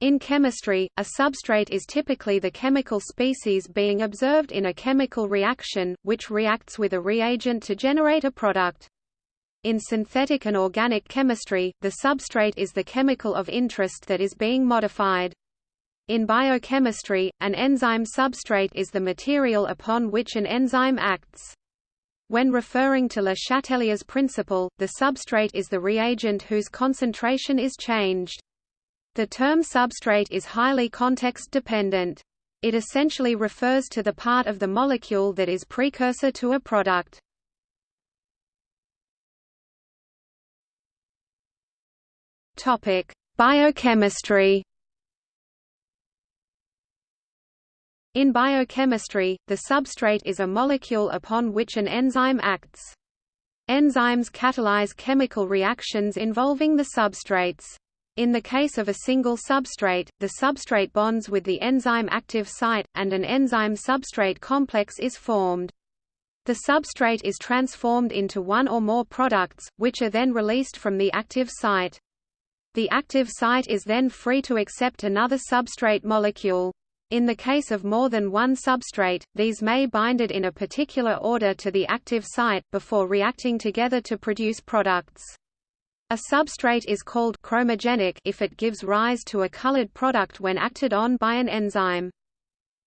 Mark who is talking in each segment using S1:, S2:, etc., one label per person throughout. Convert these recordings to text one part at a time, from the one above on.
S1: In chemistry, a substrate is typically the chemical species being observed in a chemical reaction, which reacts with a reagent to generate a product. In synthetic and organic chemistry, the substrate is the chemical of interest that is being modified. In biochemistry, an enzyme substrate is the material upon which an enzyme acts. When referring to Le Chatelier's principle, the substrate is the reagent whose concentration is changed. The term substrate is highly context-dependent. It essentially refers to the part of the molecule that is precursor to a product. Topic: Biochemistry In biochemistry, the substrate is a molecule upon which an enzyme acts. Enzymes catalyze chemical reactions involving the substrates. In the case of a single substrate, the substrate bonds with the enzyme active site, and an enzyme-substrate complex is formed. The substrate is transformed into one or more products, which are then released from the active site. The active site is then free to accept another substrate molecule. In the case of more than one substrate, these may bind it in a particular order to the active site, before reacting together to produce products. A substrate is called chromogenic if it gives rise to a colored product when acted on by an enzyme.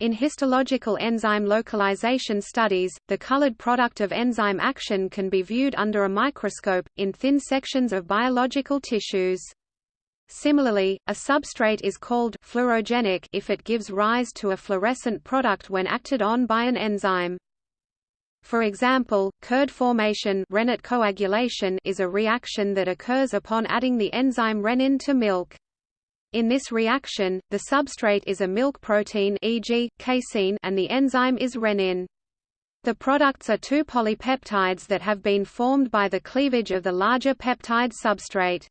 S1: In histological enzyme localization studies, the colored product of enzyme action can be viewed under a microscope, in thin sections of biological tissues. Similarly, a substrate is called fluorogenic if it gives rise to a fluorescent product when acted on by an enzyme. For example, curd formation rennet coagulation is a reaction that occurs upon adding the enzyme rennin to milk. In this reaction, the substrate is a milk protein e.g., casein and the enzyme is rennin. The products are two polypeptides that have been formed by the cleavage of the larger peptide substrate.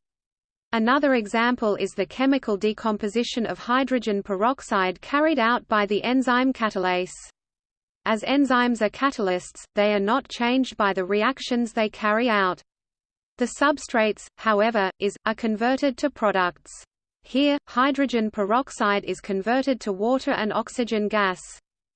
S1: Another example is the chemical decomposition of hydrogen peroxide carried out by the enzyme catalase. As enzymes are catalysts, they are not changed by the reactions they carry out. The substrates, however, is, are converted to products. Here, hydrogen peroxide is converted to water and oxygen gas.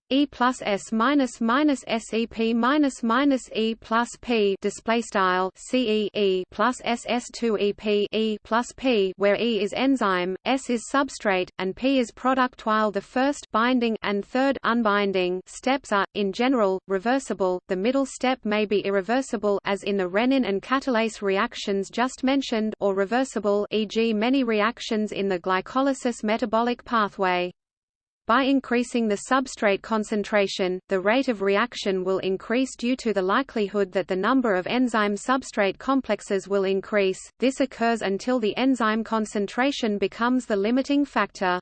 S1: E plus S minus minus SEP minus minus E plus P display style CE E plus SS2 EP E plus P where E is enzyme, S is substrate, and P is product while the first binding and third unbinding steps are, in general, reversible, the middle step may be irreversible as in the rennin and catalase reactions just mentioned or reversible e.g. many reactions in the glycolysis metabolic pathway. By increasing the substrate concentration, the rate of reaction will increase due to the likelihood that the number of enzyme-substrate complexes will increase. This occurs until the enzyme concentration becomes the limiting factor.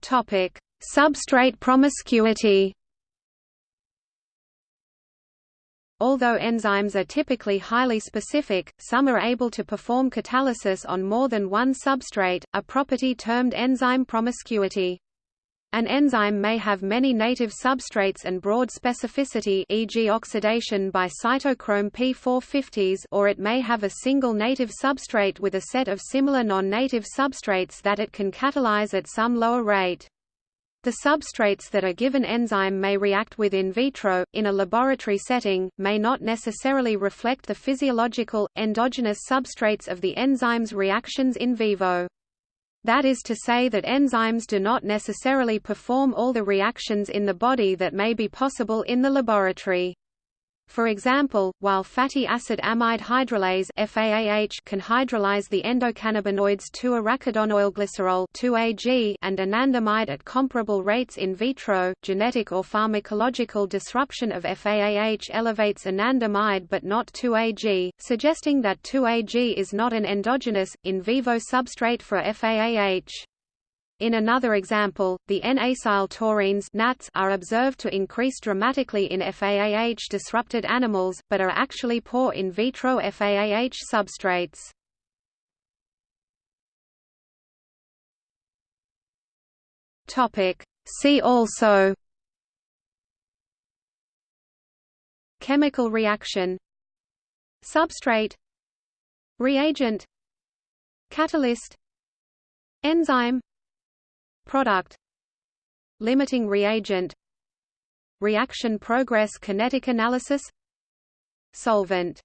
S1: Topic: Substrate promiscuity. Although enzymes are typically highly specific, some are able to perform catalysis on more than one substrate, a property termed enzyme promiscuity. An enzyme may have many native substrates and broad specificity e.g. oxidation by cytochrome P450s or it may have a single native substrate with a set of similar non-native substrates that it can catalyze at some lower rate. The substrates that a given enzyme may react with in vitro, in a laboratory setting, may not necessarily reflect the physiological, endogenous substrates of the enzyme's reactions in vivo. That is to say that enzymes do not necessarily perform all the reactions in the body that may be possible in the laboratory. For example, while fatty acid amide hydrolase FAAH can hydrolyze the endocannabinoids 2-arachidonyl 2AG and anandamide at comparable rates in vitro, genetic or pharmacological disruption of FAAH elevates anandamide but not 2AG, suggesting that 2AG is not an endogenous, in vivo substrate for FAAH. In another example, the N-acyl taurines NATs are observed to increase dramatically in FAAH-disrupted animals, but are actually poor in vitro FAAH substrates. See also Chemical reaction Substrate reagent catalyst enzyme product. Limiting reagent. Reaction progress kinetic analysis. Solvent